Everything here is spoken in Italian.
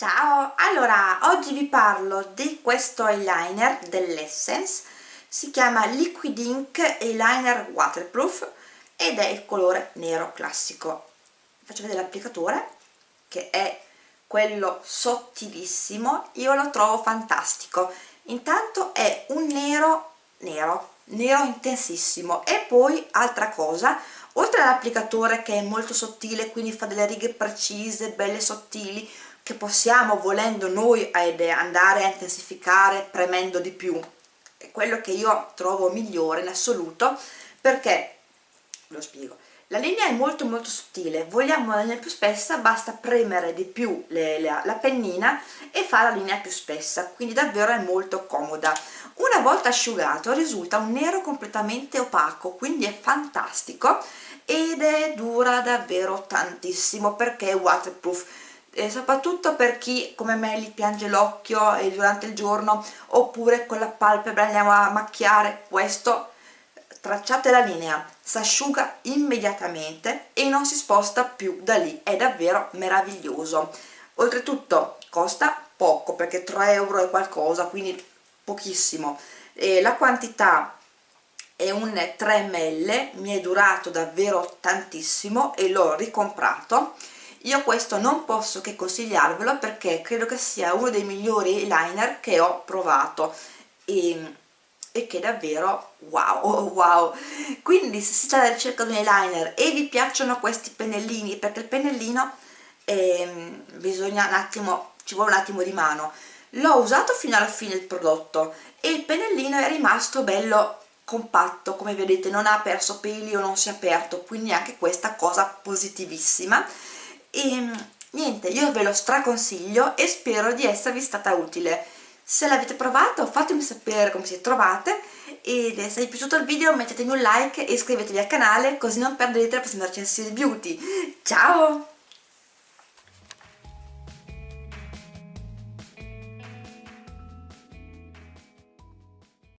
Ciao! Allora, oggi vi parlo di questo eyeliner dell'Essence si chiama Liquid Ink Eyeliner Waterproof ed è il colore nero classico faccio vedere l'applicatore che è quello sottilissimo io lo trovo fantastico intanto è un nero nero nero intensissimo e poi altra cosa oltre all'applicatore che è molto sottile quindi fa delle righe precise belle sottili che possiamo volendo noi andare a intensificare premendo di più. È quello che io trovo migliore in assoluto perché lo spiego la linea è molto molto sottile. Vogliamo la linea più spessa basta premere di più le, le, la pennina e fa la linea più spessa. Quindi davvero è molto comoda. Una volta asciugato risulta un nero completamente opaco quindi è fantastico ed è dura davvero tantissimo perché è waterproof e soprattutto per chi come me li piange l'occhio durante il giorno oppure con la palpebra andiamo a macchiare questo tracciate la linea si asciuga immediatamente e non si sposta più da lì. È davvero meraviglioso. Oltretutto costa poco perché 3 euro e qualcosa quindi pochissimo. E la quantità è un 3 ml mi è durato davvero tantissimo e l'ho ricomprato io questo non posso che consigliarvelo perché credo che sia uno dei migliori eyeliner che ho provato. E, e che davvero wow wow. Quindi se siete alla ricerca di un eyeliner e vi piacciono questi pennellini perché il pennellino eh, bisogna un attimo ci vuole un attimo di mano. L'ho usato fino alla fine il prodotto e il pennellino è rimasto bello compatto. Come vedete non ha perso peli o non si è aperto quindi anche questa cosa positivissima e niente io ve lo straconsiglio e spero di esservi stata utile. Se l'avete provato fatemi sapere come siete trovate e se vi è piaciuto il video mettetemi un like e iscrivetevi al canale così non perderete la prossima recensione di beauty. Ciao